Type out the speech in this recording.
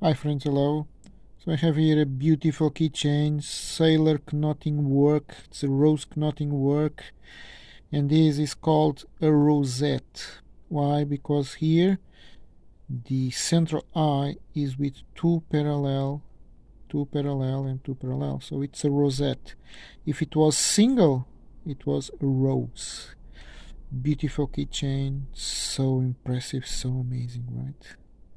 Hi friends, hello. So I have here a beautiful keychain, sailor knotting work. It's a rose knotting work. And this is called a rosette. Why? Because here the central eye is with two parallel, two parallel and two parallel. So it's a rosette. If it was single, it was a rose. Beautiful keychain, so impressive, so amazing, right?